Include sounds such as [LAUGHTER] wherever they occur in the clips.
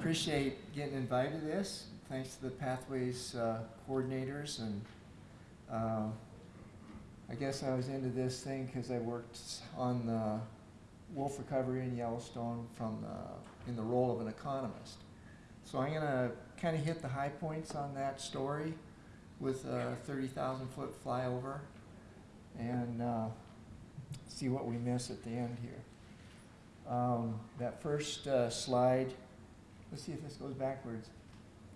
appreciate getting invited to this. Thanks to the Pathways uh, coordinators and uh, I guess I was into this thing because I worked on the wolf recovery in Yellowstone from the, in the role of an economist. So I'm going to kind of hit the high points on that story with a 30,000 foot flyover and uh, see what we miss at the end here. Um, that first uh, slide, let's see if this goes backwards.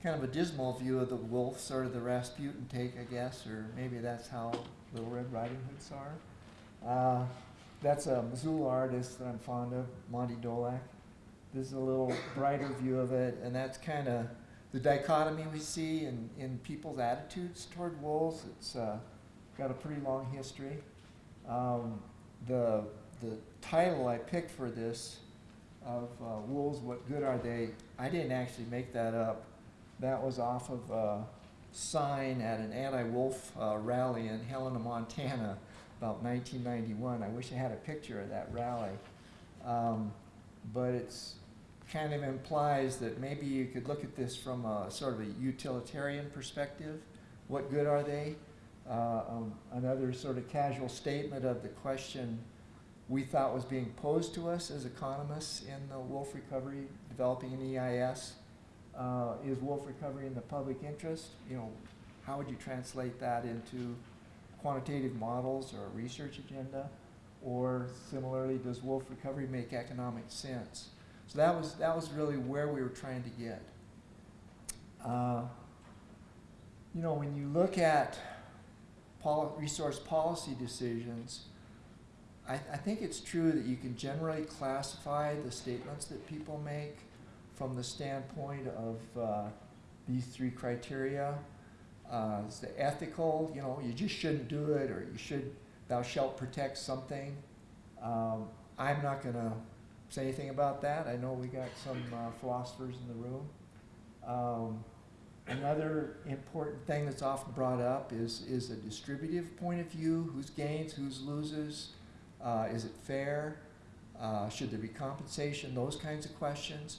Kind of a dismal view of the wolf, sort of the Rasputin take, I guess, or maybe that's how Little Red Riding Hood saw her. Uh, that's a Missoula artist that I'm fond of, Monte Dolack. This is a little brighter view of it, and that's kind of the dichotomy we see in, in people's attitudes toward wolves. It's uh, got a pretty long history. Um, the, the title I picked for this of uh, Wolves, What Good Are They? I didn't actually make that up. That was off of a sign at an anti-wolf uh, rally in Helena, Montana about 1991. I wish I had a picture of that rally. Um, but it's kind of implies that maybe you could look at this from a sort of a utilitarian perspective. What good are they? Uh, um, another sort of casual statement of the question we thought was being posed to us as economists in the wolf recovery, developing an EIS. Uh, is wolf recovery in the public interest? You know, how would you translate that into quantitative models or a research agenda? Or similarly, does wolf recovery make economic sense? So that was, that was really where we were trying to get. Uh, you know, when you look at resource policy decisions, I, I think it's true that you can generally classify the statements that people make from the standpoint of uh, these three criteria. Uh, it's the ethical, you know, you just shouldn't do it, or you should, thou shalt protect something. Um, I'm not going to say anything about that. I know we got some uh, philosophers in the room. Um, another important thing that's often brought up is, is a distributive point of view. Who's gains, who's loses? Uh, is it fair? Uh, should there be compensation? Those kinds of questions.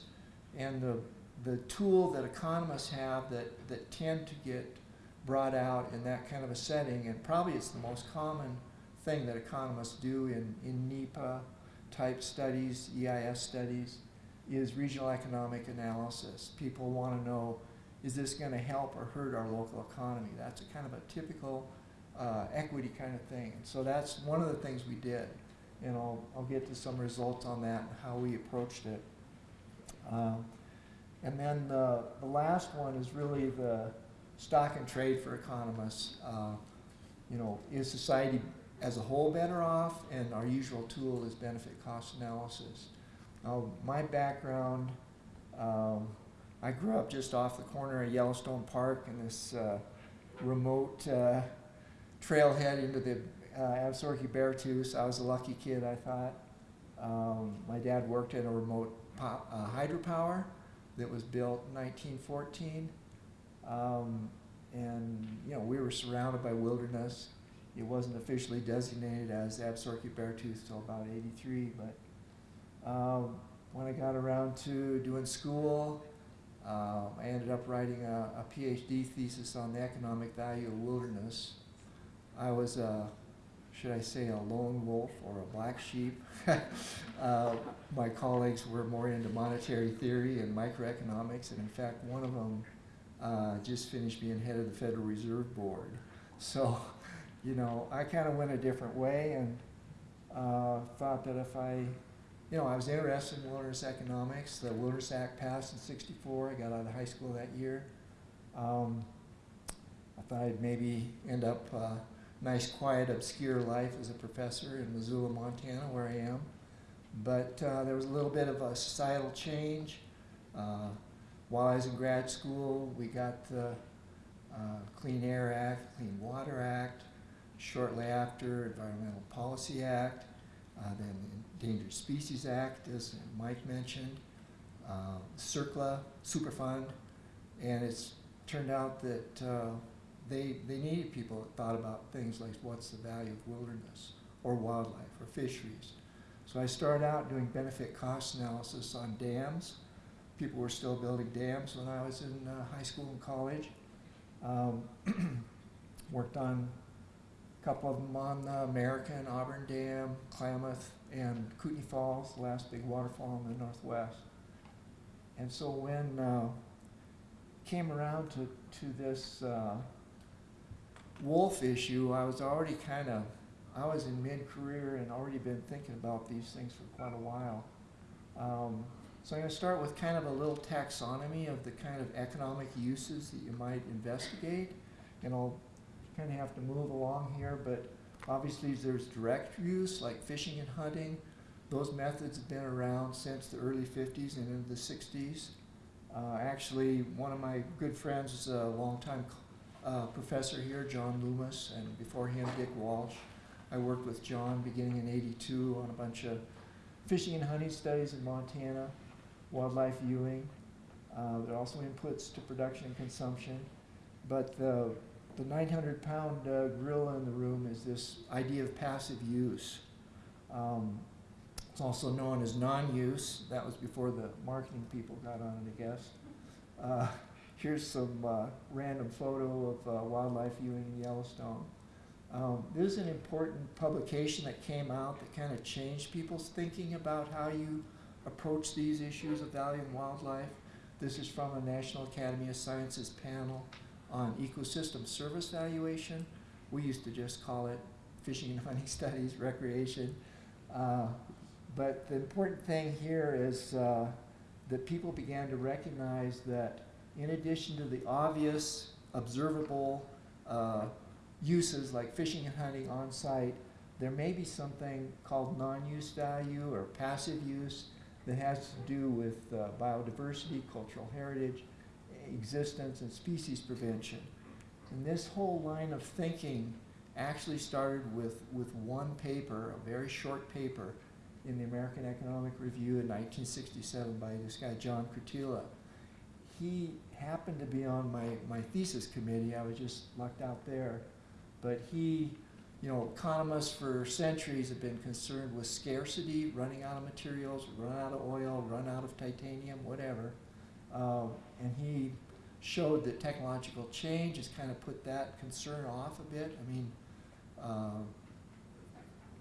And the, the tool that economists have that, that tend to get brought out in that kind of a setting, and probably it's the most common thing that economists do in, in NEPA type studies, EIS studies, is regional economic analysis. People want to know, is this going to help or hurt our local economy? That's a kind of a typical uh, equity kind of thing. And so that's one of the things we did. And I'll, I'll get to some results on that and how we approached it. Um, and then the, the last one is really the stock and trade for economists. Uh, you know, is society as a whole better off? And our usual tool is benefit cost analysis. Now, my background, um, I grew up just off the corner of Yellowstone Park in this uh, remote uh, trailhead into the uh, Beartooth. I was a lucky kid, I thought. Um, my dad worked at a remote uh, hydropower that was built in 1914. Um, and, you know, we were surrounded by wilderness. It wasn't officially designated as Absaroka Bear Tooth until about 83, but um, when I got around to doing school, uh, I ended up writing a, a, PhD thesis on the economic value of wilderness. I was a, should I say, a lone wolf or a black sheep. [LAUGHS] uh, my colleagues were more into monetary theory and microeconomics, and in fact, one of them uh, just finished being head of the Federal Reserve Board. So, you know, I kind of went a different way and uh, thought that if I, you know, I was interested in wilderness economics. The Wilderness Act passed in 64. I got out of high school that year. Um, I thought I'd maybe end up uh, nice, quiet, obscure life as a professor in Missoula, Montana, where I am. But uh, there was a little bit of a societal change. Uh, while I was in grad school, we got the uh, Clean Air Act, Clean Water Act, shortly after Environmental Policy Act, uh, then Endangered Species Act, as Mike mentioned, uh, CERCLA, Superfund, and it's turned out that uh, they, they needed people that thought about things like what's the value of wilderness or wildlife or fisheries. So I started out doing benefit cost analysis on dams people were still building dams when I was in uh, high school and college. Um, [CLEARS THROAT] worked on a couple of them on the American, Auburn Dam, Klamath, and Kootenai Falls, the last big waterfall in the northwest. And so when uh, came around to, to this uh, wolf issue, I was already kind of, I was in mid-career and already been thinking about these things for quite a while. Um, so I'm going to start with kind of a little taxonomy of the kind of economic uses that you might investigate. And I'll kind of have to move along here, but obviously there's direct use like fishing and hunting. Those methods have been around since the early 50s and into the 60s. Uh, actually, one of my good friends is a longtime uh, professor here, John Loomis, and before him, Dick Walsh. I worked with John beginning in 82 on a bunch of fishing and hunting studies in Montana, wildlife viewing. Uh, there are also inputs to production and consumption. But the, the 900 pound uh, gorilla in the room is this idea of passive use. Um, it's also known as non-use. That was before the marketing people got on it, I guess. Uh, here's some uh, random photo of uh, wildlife viewing in Yellowstone. Um, there's an important publication that came out that kind of changed people's thinking about how you approach these issues of value in wildlife. This is from the National Academy of Sciences panel on ecosystem service valuation. We used to just call it fishing and hunting [LAUGHS] studies, recreation. Uh, but the important thing here is uh, that people began to recognize that in addition to the obvious, observable uh, uses like fishing and hunting on site, there may be something called non-use value or passive use that has to do with uh, biodiversity, cultural heritage, existence, and species prevention. And this whole line of thinking actually started with, with one paper, a very short paper, in the American Economic Review in 1967 by this guy, John Krutilla. He happened to be on my, my thesis committee. I was just lucked out there. But he, you know, economists for centuries have been concerned with scarcity, running out of materials, run out of oil, run out of titanium, whatever. Uh, and he showed that technological change has kind of put that concern off a bit. I mean, uh,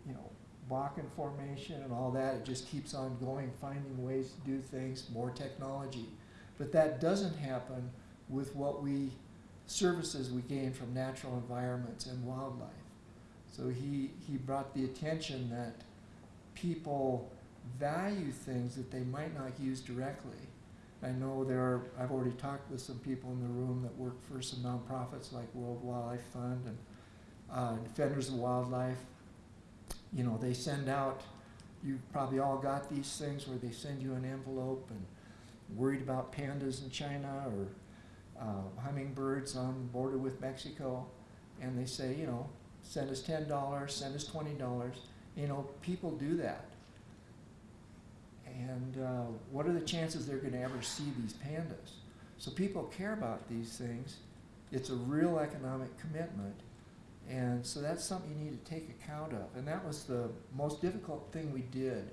you know, Bakken formation and all that, it just keeps on going, finding ways to do things, more technology. But that doesn't happen with what we, services we gain from natural environments and wildlife. So he, he brought the attention that people value things that they might not use directly. I know there are, I've already talked with some people in the room that work for some nonprofits like World Wildlife Fund and uh, Defenders of Wildlife. You know, they send out, you've probably all got these things where they send you an envelope and worried about pandas in China or uh, hummingbirds on the border with Mexico. And they say, you know, send us $10, send us $20. You know, people do that. And uh, what are the chances they're going to ever see these pandas? So people care about these things. It's a real economic commitment. And so that's something you need to take account of. And that was the most difficult thing we did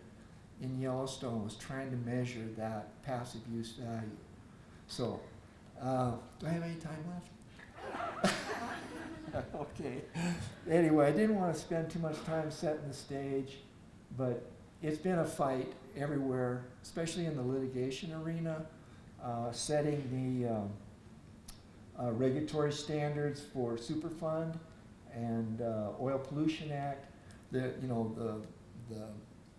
in Yellowstone was trying to measure that passive use value. So, uh, do I have any time left? [LAUGHS] okay. Anyway, I didn't want to spend too much time setting the stage, but it's been a fight everywhere, especially in the litigation arena, uh, setting the um, uh, regulatory standards for Superfund and uh, Oil Pollution Act. The you know the the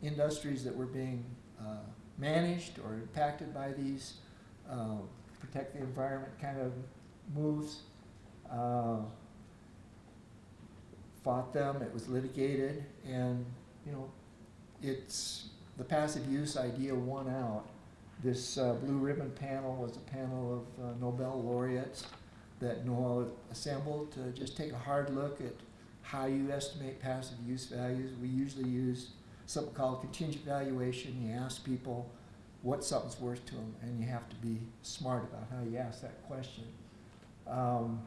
industries that were being uh, managed or impacted by these uh, protect the environment kind of moves. Uh, fought them. It was litigated, and you know, it's the passive use idea won out. This uh, blue ribbon panel was a panel of uh, Nobel laureates that NOAA assembled to just take a hard look at how you estimate passive use values. We usually use something called contingent valuation. You ask people what something's worth to them, and you have to be smart about how you ask that question. Um,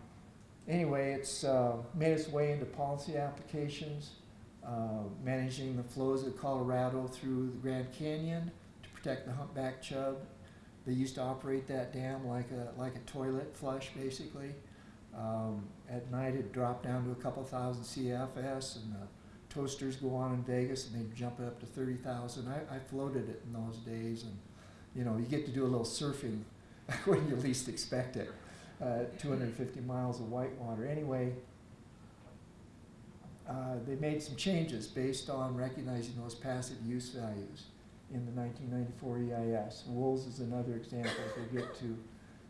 anyway, it's uh, made its way into policy applications, uh, managing the flows of Colorado through the Grand Canyon to protect the humpback chub, They used to operate that dam like a, like a toilet flush, basically. Um, at night, it dropped down to a couple thousand CFS, and the toasters go on in Vegas, and they jump it up to thirty thousand. I, I floated it in those days, and you know, you get to do a little surfing [LAUGHS] when you least expect it. Uh, 250 miles of whitewater. Anyway, uh, they made some changes based on recognizing those passive use values in the 1994 EIS. Wolves is another example we get to.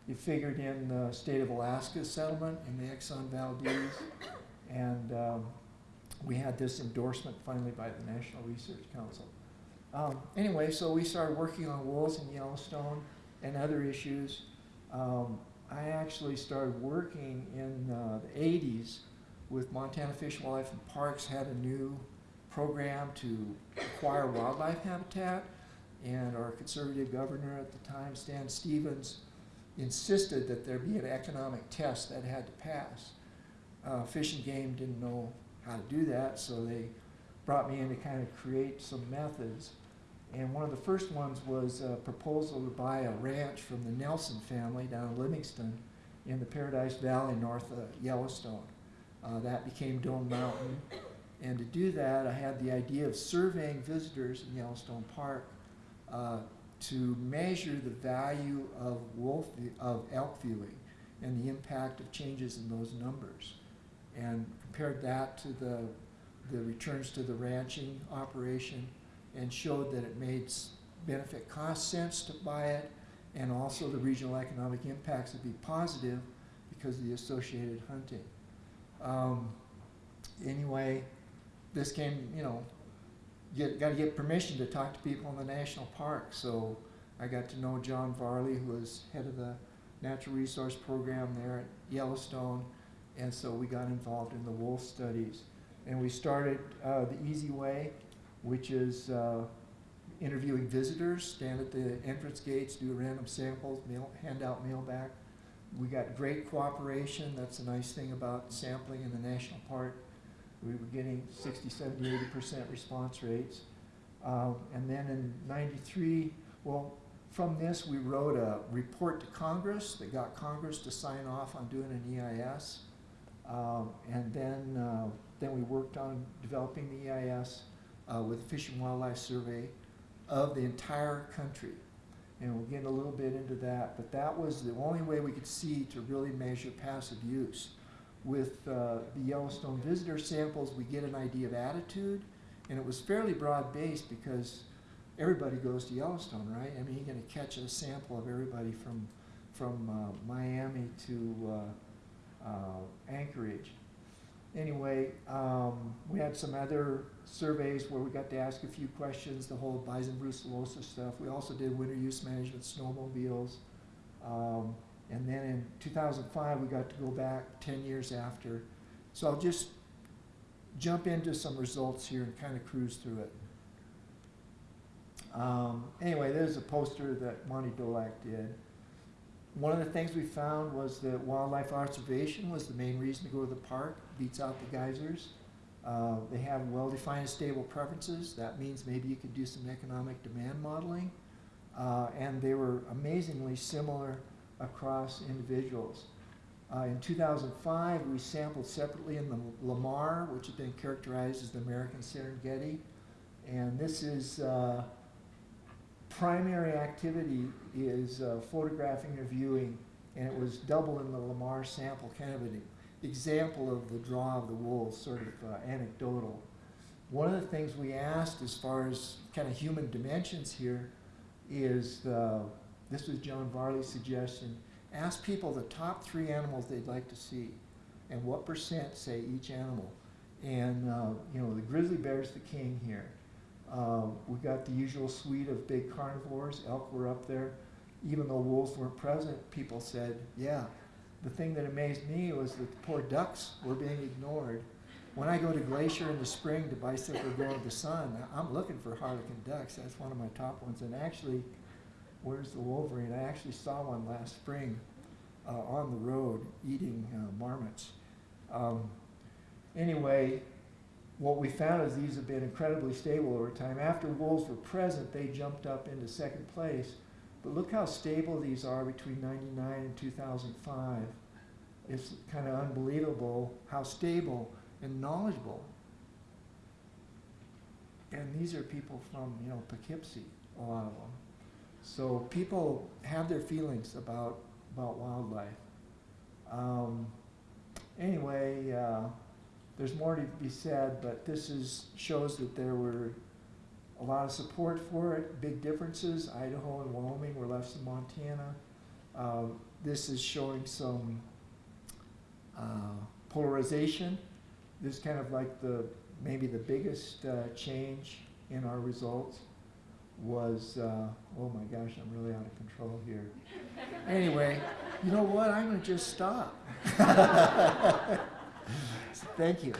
You figured in the state of Alaska settlement in the Exxon Valdez, and um, we had this endorsement finally by the National Research Council. Um, anyway, so we started working on wolves in Yellowstone and other issues. Um, I actually started working in uh, the 80s with Montana Fish, Wildlife and Parks had a new program to acquire wildlife habitat, and our conservative governor at the time, Stan Stephens, insisted that there be an economic test that had to pass. Uh, Fish and Game didn't know how to do that, so they brought me in to kind of create some methods. And one of the first ones was a proposal to buy a ranch from the Nelson family down in Livingston in the Paradise Valley north of Yellowstone. Uh, that became Dome Mountain. And to do that, I had the idea of surveying visitors in Yellowstone Park uh, to measure the value of wolf of elk viewing and the impact of changes in those numbers, and compared that to the the returns to the ranching operation, and showed that it made benefit cost sense to buy it, and also the regional economic impacts would be positive because of the associated hunting. Um, anyway, this came, you know, get, got to get permission to talk to people in the national park. So I got to know John Varley, who was head of the natural resource program there at Yellowstone, and so we got involved in the wolf studies. And we started uh, the easy way, which is uh, interviewing visitors, stand at the entrance gates, do random samples, mail, hand out mail back. We got great cooperation. That's a nice thing about sampling in the national park. We were getting 60, 70, 80% response rates. Um, and then in 93, well, from this we wrote a report to Congress that got Congress to sign off on doing an EIS. Um, and then, uh, then we worked on developing the EIS uh, with Fish and Wildlife Survey of the entire country and we'll get a little bit into that. But that was the only way we could see to really measure passive use. With uh, the Yellowstone visitor samples, we get an idea of attitude, and it was fairly broad-based because everybody goes to Yellowstone, right? I mean, you're going to catch a sample of everybody from from uh, Miami to uh Anchorage anyway, um, we had some other surveys where we got to ask a few questions, the whole bison brucellosis stuff. We also did winter use management snowmobiles. Um, and then in 2005, we got to go back 10 years after. So I'll just jump into some results here and kind of cruise through it. Um, anyway, there's a poster that Monte Dolack did. One of the things we found was that wildlife observation was the main reason to go to the park, beats out the geysers. Uh, they have well-defined stable preferences. That means maybe you could do some economic demand modeling. Uh, and they were amazingly similar across individuals. Uh, in 2005, we sampled separately in the Lamar, which had been characterized as the American Serengeti. And this is uh, primary activity is uh, photographing or viewing, and it was double in the Lamar sample, kind of an example of the draw of the wolves, sort of uh, anecdotal. One of the things we asked as far as kind of human dimensions here is, uh, this was John Varley's suggestion, ask people the top three animals they'd like to see and what percent say each animal. And, uh, you know, the grizzly bear's the king here. Um, we got the usual suite of big carnivores. Elk were up there. Even though wolves weren't present, people said, yeah. The thing that amazed me was that the poor ducks were being ignored. When I go to Glacier in the spring to bicycle go in the sun, I'm looking for harlequin ducks. That's one of my top ones. And actually, where's the wolverine? I actually saw one last spring uh, on the road eating uh, marmots. Um, anyway, what we found is these have been incredibly stable over time. After wolves were present, they jumped up into second place. But look how stable these are between ninety-nine and two thousand five. It's kind of unbelievable how stable and knowledgeable. And these are people from, you know, Poughkeepsie, a lot of them. So people have their feelings about, about wildlife. Um, anyway, uh, there's more to be said, but this is, shows that there were a lot of support for it, big differences. Idaho and Wyoming were less than Montana. Uh, this is showing some uh, polarization. This is kind of like the maybe the biggest uh, change in our results was uh, oh my gosh, I'm really out of control here. anyway, you know what? I'm gonna just stop. [LAUGHS] Thank you.